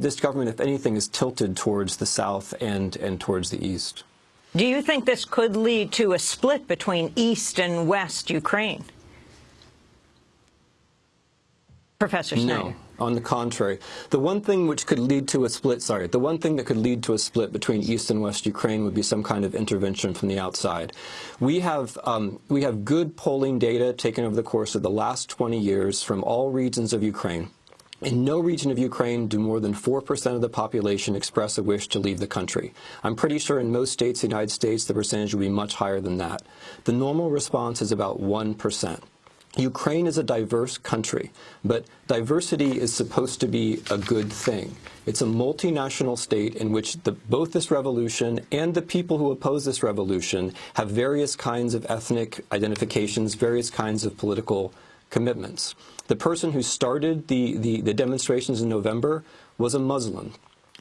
This government, if anything, is tilted towards the south and, and towards the east. Do you think this could lead to a split between east and west Ukraine? Professor Snyder. No. On the contrary, the one thing which could lead to a split, sorry, the one thing that could lead to a split between East and West Ukraine would be some kind of intervention from the outside. We have, um, we have good polling data taken over the course of the last 20 years from all regions of Ukraine. In no region of Ukraine do more than 4% of the population express a wish to leave the country. I'm pretty sure in most states in the United States the percentage will be much higher than that. The normal response is about 1%. Ukraine is a diverse country, but diversity is supposed to be a good thing. It's a multinational state in which the, both this revolution and the people who oppose this revolution have various kinds of ethnic identifications, various kinds of political commitments. The person who started the, the, the demonstrations in November was a Muslim.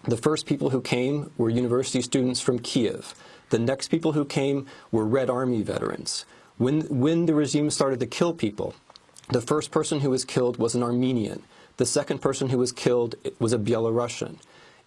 The first people who came were university students from Kiev. The next people who came were Red Army veterans. When, when the regime started to kill people, the first person who was killed was an Armenian. The second person who was killed was a Belarusian.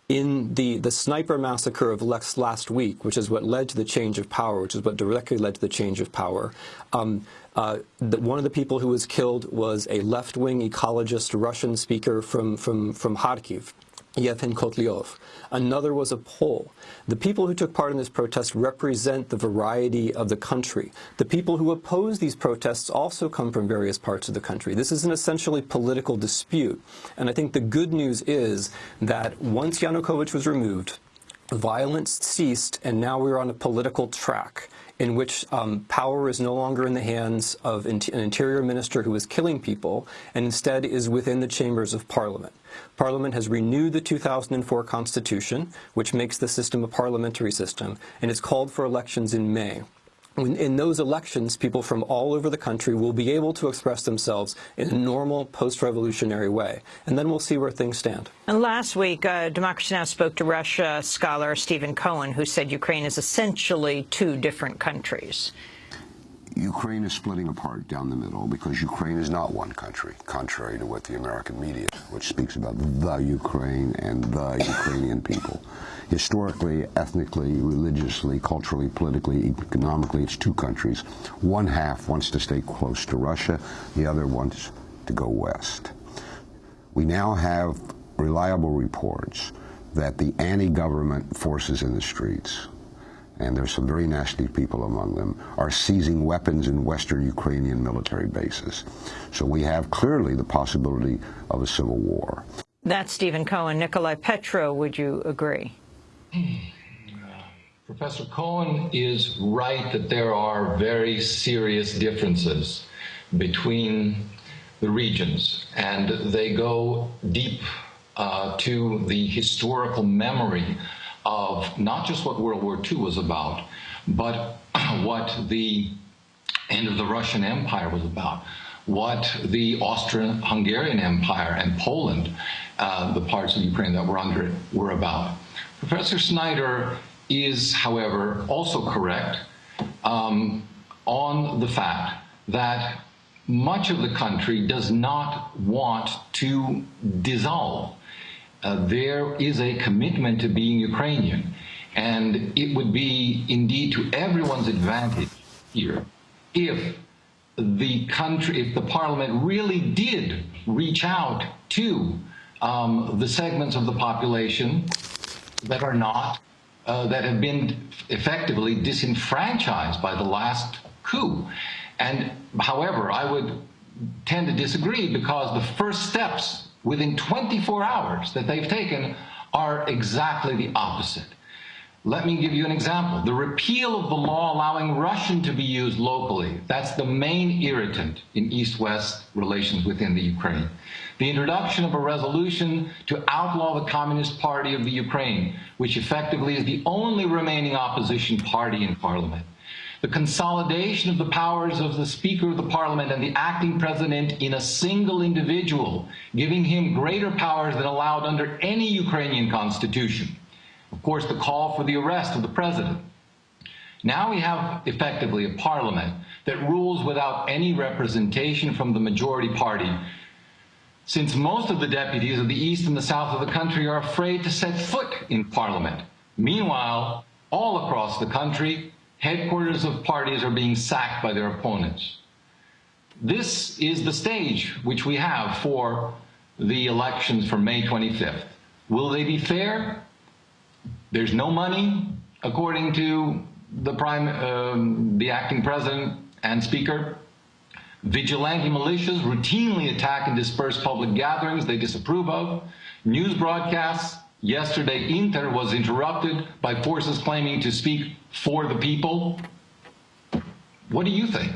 In the, the sniper massacre of Lex last week, which is what led to the change of power, which is what directly led to the change of power, um, uh, the, one of the people who was killed was a left-wing ecologist Russian speaker from, from, from Kharkiv. Yevhen Kotlyar. Another was a Pole. The people who took part in this protest represent the variety of the country. The people who oppose these protests also come from various parts of the country. This is an essentially political dispute. And I think the good news is that once Yanukovych was removed, violence ceased, and now we're on a political track in which um, power is no longer in the hands of an interior minister who is killing people, and instead is within the chambers of parliament. Parliament has renewed the 2004 Constitution, which makes the system a parliamentary system, and it's called for elections in May in those elections, people from all over the country will be able to express themselves in a normal post-revolutionary way. And then we'll see where things stand. And last week, uh, Democracy Now! spoke to Russia scholar Stephen Cohen, who said Ukraine is essentially two different countries. Ukraine is splitting apart down the middle because Ukraine is not one country, contrary to what the American media, which speaks about the Ukraine and the Ukrainian people. Historically, ethnically, religiously, culturally, politically, economically, it's two countries. One half wants to stay close to Russia, the other wants to go west. We now have reliable reports that the anti-government forces in the streets and there's some very nasty people among them, are seizing weapons in western Ukrainian military bases. So we have clearly the possibility of a civil war. That's Stephen Cohen. Nicolai Petro, would you agree? Professor Cohen is right that there are very serious differences between the regions, and they go deep uh, to the historical memory of not just what World War II was about, but what the end of the Russian Empire was about, what the Austrian-Hungarian Empire and Poland, uh, the parts of Ukraine that were under it, were about. Professor Snyder is, however, also correct um, on the fact that much of the country does not want to dissolve uh, there is a commitment to being Ukrainian. And it would be indeed to everyone's advantage here if the country, if the parliament really did reach out to um, the segments of the population that are not, uh, that have been effectively disenfranchised by the last coup. And however, I would tend to disagree because the first steps within 24 hours that they've taken are exactly the opposite. Let me give you an example. The repeal of the law allowing Russian to be used locally, that's the main irritant in East-West relations within the Ukraine. The introduction of a resolution to outlaw the Communist Party of the Ukraine, which effectively is the only remaining opposition party in parliament the consolidation of the powers of the Speaker of the Parliament and the acting President in a single individual, giving him greater powers than allowed under any Ukrainian constitution. Of course, the call for the arrest of the President. Now we have effectively a parliament that rules without any representation from the majority party. Since most of the deputies of the east and the south of the country are afraid to set foot in parliament. Meanwhile, all across the country, headquarters of parties are being sacked by their opponents. This is the stage which we have for the elections for May 25th. Will they be fair? There's no money, according to the prime, um, the acting president and speaker. Vigilante militias routinely attack and disperse public gatherings they disapprove of. News broadcasts. Yesterday, Inter was interrupted by forces claiming to speak for the people. What do you think?